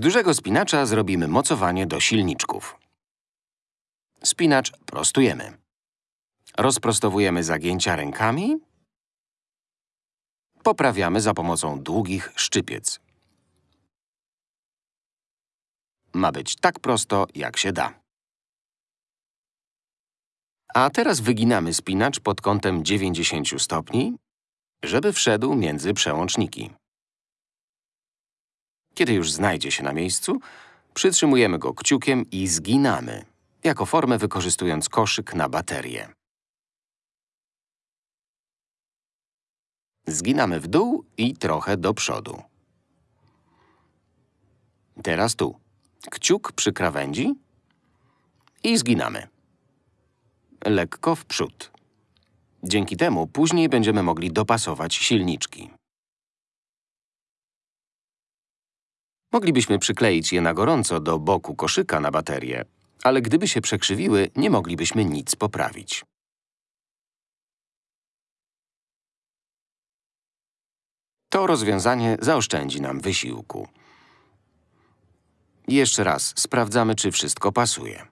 Z dużego spinacza zrobimy mocowanie do silniczków. Spinacz prostujemy. Rozprostowujemy zagięcia rękami. Poprawiamy za pomocą długich szczypiec. Ma być tak prosto, jak się da. A teraz wyginamy spinacz pod kątem 90 stopni, żeby wszedł między przełączniki. Kiedy już znajdzie się na miejscu, przytrzymujemy go kciukiem i zginamy, jako formę wykorzystując koszyk na baterię. Zginamy w dół i trochę do przodu. Teraz tu. Kciuk przy krawędzi i zginamy. Lekko w przód. Dzięki temu później będziemy mogli dopasować silniczki. Moglibyśmy przykleić je na gorąco do boku koszyka na baterię, ale gdyby się przekrzywiły, nie moglibyśmy nic poprawić. To rozwiązanie zaoszczędzi nam wysiłku. Jeszcze raz sprawdzamy, czy wszystko pasuje.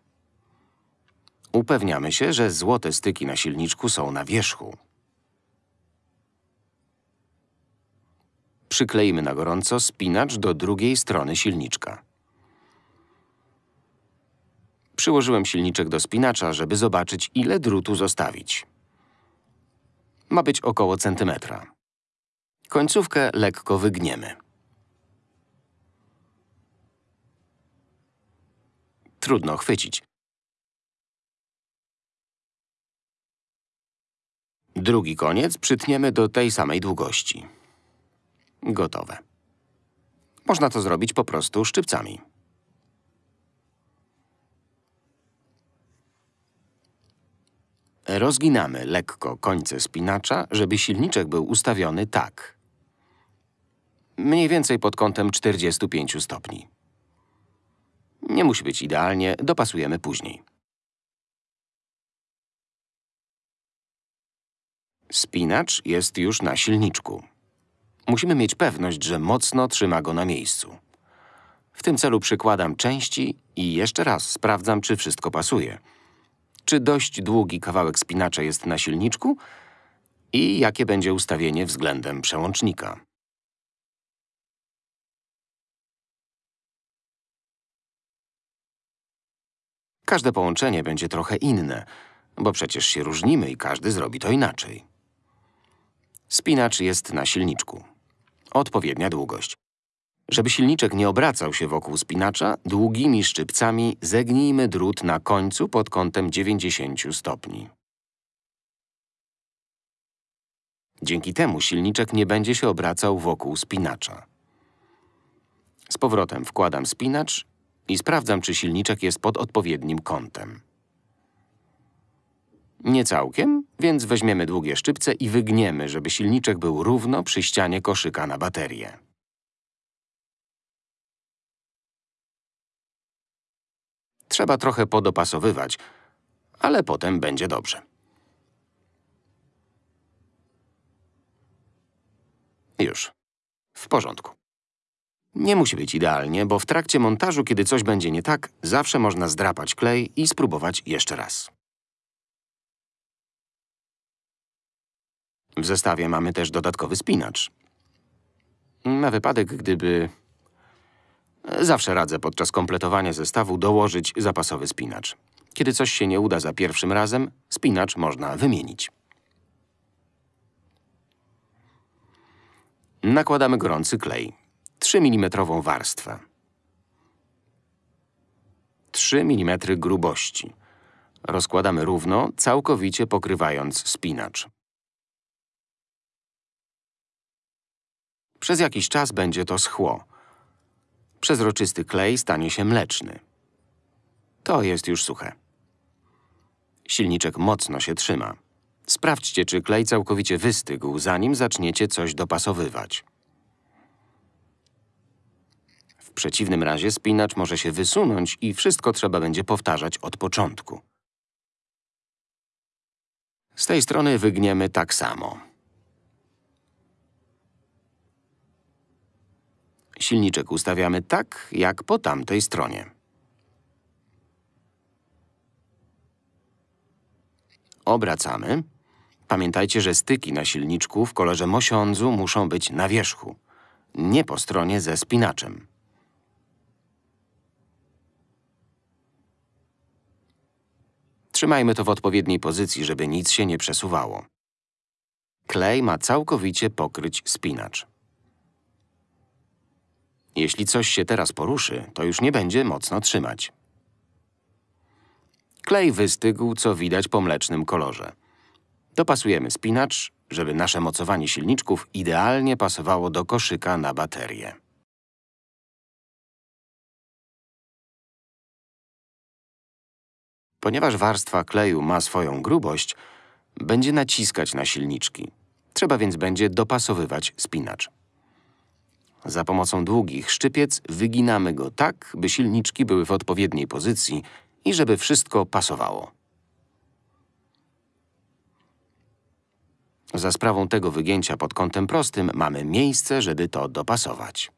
Upewniamy się, że złote styki na silniczku są na wierzchu. Przykleimy na gorąco spinacz do drugiej strony silniczka. Przyłożyłem silniczek do spinacza, żeby zobaczyć, ile drutu zostawić. Ma być około centymetra. Końcówkę lekko wygniemy. Trudno chwycić. Drugi koniec przytniemy do tej samej długości. Gotowe. Można to zrobić po prostu szczypcami. Rozginamy lekko końce spinacza, żeby silniczek był ustawiony tak. Mniej więcej pod kątem 45 stopni. Nie musi być idealnie, dopasujemy później. Spinacz jest już na silniczku. Musimy mieć pewność, że mocno trzyma go na miejscu. W tym celu przykładam części i jeszcze raz sprawdzam, czy wszystko pasuje. Czy dość długi kawałek spinacza jest na silniczku i jakie będzie ustawienie względem przełącznika. Każde połączenie będzie trochę inne, bo przecież się różnimy i każdy zrobi to inaczej. Spinacz jest na silniczku. Odpowiednia długość. Żeby silniczek nie obracał się wokół spinacza, długimi szczypcami zegnijmy drut na końcu pod kątem 90 stopni. Dzięki temu silniczek nie będzie się obracał wokół spinacza. Z powrotem wkładam spinacz i sprawdzam, czy silniczek jest pod odpowiednim kątem. Nie całkiem, więc weźmiemy długie szczypce i wygniemy, żeby silniczek był równo przy ścianie koszyka na baterię. Trzeba trochę podopasowywać, ale potem będzie dobrze. Już. W porządku. Nie musi być idealnie, bo w trakcie montażu, kiedy coś będzie nie tak, zawsze można zdrapać klej i spróbować jeszcze raz. W zestawie mamy też dodatkowy spinacz. Na wypadek, gdyby... Zawsze radzę podczas kompletowania zestawu dołożyć zapasowy spinacz. Kiedy coś się nie uda za pierwszym razem, spinacz można wymienić. Nakładamy gorący klej. 3 mm warstwę. 3 mm grubości. Rozkładamy równo, całkowicie pokrywając spinacz. Przez jakiś czas będzie to schło. Przezroczysty klej stanie się mleczny. To jest już suche. Silniczek mocno się trzyma. Sprawdźcie, czy klej całkowicie wystygł, zanim zaczniecie coś dopasowywać. W przeciwnym razie spinacz może się wysunąć i wszystko trzeba będzie powtarzać od początku. Z tej strony wygniemy tak samo. Silniczek ustawiamy tak, jak po tamtej stronie. Obracamy. Pamiętajcie, że styki na silniczku w kolorze mosiądzu muszą być na wierzchu, nie po stronie ze spinaczem. Trzymajmy to w odpowiedniej pozycji, żeby nic się nie przesuwało. Klej ma całkowicie pokryć spinacz. Jeśli coś się teraz poruszy, to już nie będzie mocno trzymać. Klej wystygł, co widać po mlecznym kolorze. Dopasujemy spinacz, żeby nasze mocowanie silniczków idealnie pasowało do koszyka na baterię. Ponieważ warstwa kleju ma swoją grubość, będzie naciskać na silniczki. Trzeba więc będzie dopasowywać spinacz. Za pomocą długich szczypiec wyginamy go tak, by silniczki były w odpowiedniej pozycji i żeby wszystko pasowało. Za sprawą tego wygięcia pod kątem prostym mamy miejsce, żeby to dopasować.